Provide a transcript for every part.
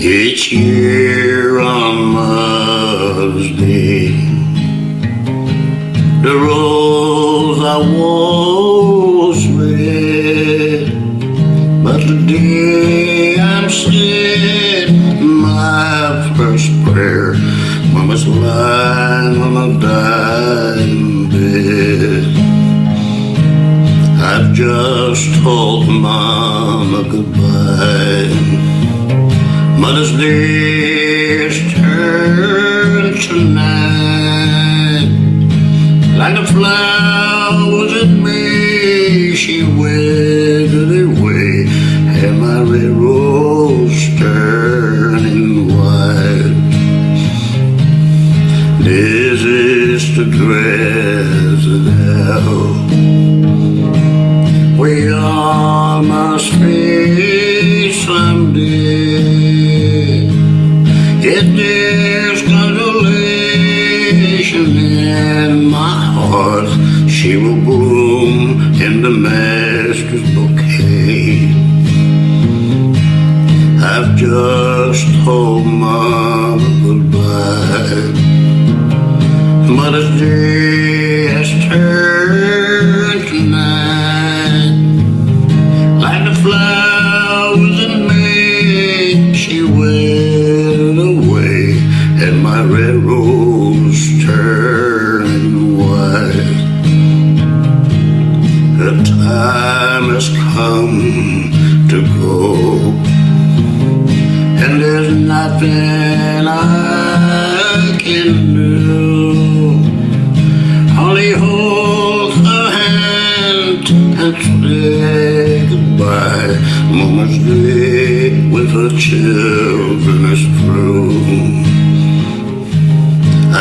Each year on Mother's Day, the rose I was red, but the day I'm said my first prayer, Mama's lying on a dying bed. I've just told Mama goodbye. Mother's Day is turned tonight Like the flowers in May She withered away And my red rose turning white. This is to dress it out We all must Yet there's consolation in my heart. She will bloom in the master's bouquet. I've just told Mama goodbye. Mother's Day time has come to go, and there's nothing I can do. Only hold her hand and say goodbye. Mama's day with her children is through.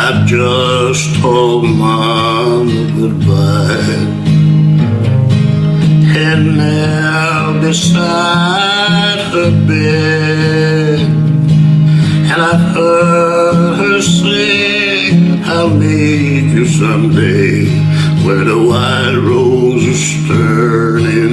I've just told Mama goodbye. And now beside her bed, and I've heard her say, I'll meet you someday where the wild rose is turning